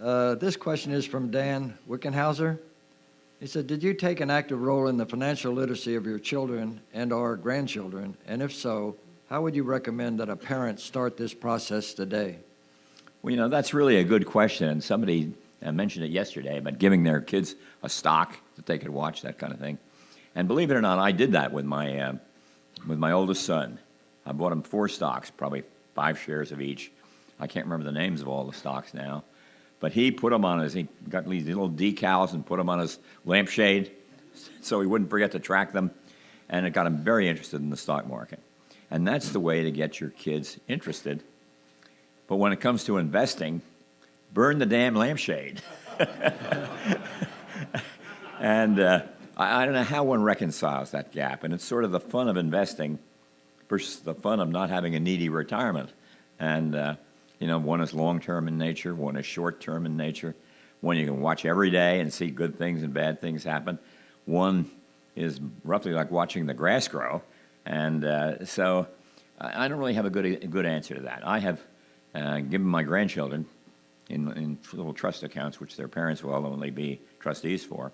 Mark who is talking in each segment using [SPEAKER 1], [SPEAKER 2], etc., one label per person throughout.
[SPEAKER 1] Uh, This question is from Dan Wickenhauser. He said, "Did you take an active role in the financial literacy of your children and/or grandchildren? And if so, how would you recommend that a parent start this process today?"
[SPEAKER 2] Well, you know, that's really a good question. And somebody uh, mentioned it yesterday about giving their kids a stock that they could watch, that kind of thing. And believe it or not, I did that with my, uh, with my oldest son. I bought him four stocks, probably five shares of each. I can't remember the names of all the stocks now. But he put them on his, he got these little decals and put them on his lampshade so he wouldn't forget to track them. And it got him very interested in the stock market. And that's the way to get your kids interested. But when it comes to investing, burn the damn lampshade. and uh, I, I don't know how one reconciles that gap. And it's sort of the fun of investing versus the fun of not having a needy retirement. And, uh, you know, one is long term in nature, one is short term in nature. One you can watch every day and see good things and bad things happen. One is roughly like watching the grass grow. And uh, so I don't really have a good, a good answer to that. I have uh, given my grandchildren in, in little trust accounts, which their parents will ultimately be trustees for,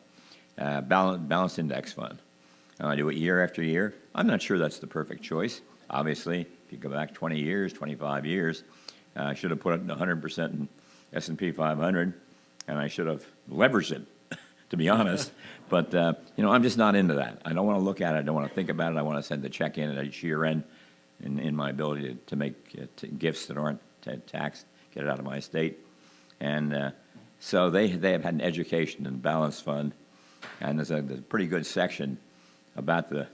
[SPEAKER 2] uh, balance, balanced index fund. And I do it year after year. I'm not sure that's the perfect choice. Obviously, if you go back 20 years, 25 years, I should have put it 100% in S&P 500, and I should have leveraged it, to be honest. But uh, you know, I'm just not into that. I don't want to look at it. I don't want to think about it. I want to send the check in at each year end, in, in my ability to, to make uh, t- gifts that aren't ta taxed, get it out of my estate. And uh, so they, they have had an education in the balance fund, and there's a, there's a pretty good section about the,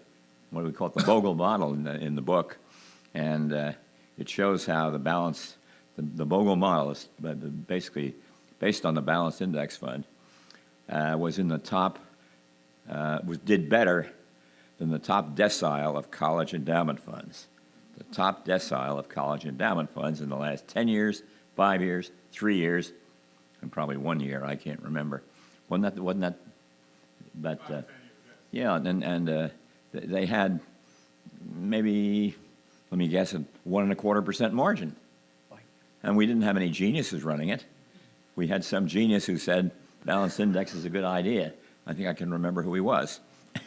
[SPEAKER 2] what do we call it, the Bogle model in the, in the book. And uh, it shows how the balance, the, the Bogle model is uh, basically based on the balanced index fund, uh, was in the top, uh, was, did better than the top decile of college endowment funds. The top decile of college endowment funds in the last 10 years, five years, three years, and probably one year, I can't remember. Wasn't that, wasn't that, but, uh, yeah, and, and uh, they had maybe, let me guess, a one and a quarter percent margin. And we didn't have any geniuses running it. We had some genius who said balanced index is a good idea. I think I can remember who he was.